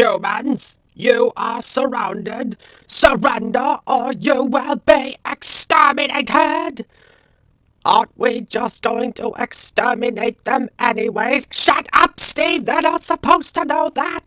Humans, you are surrounded. Surrender or you will be exterminated. Aren't we just going to exterminate them anyways? Shut up, Steve! They're not supposed to know that!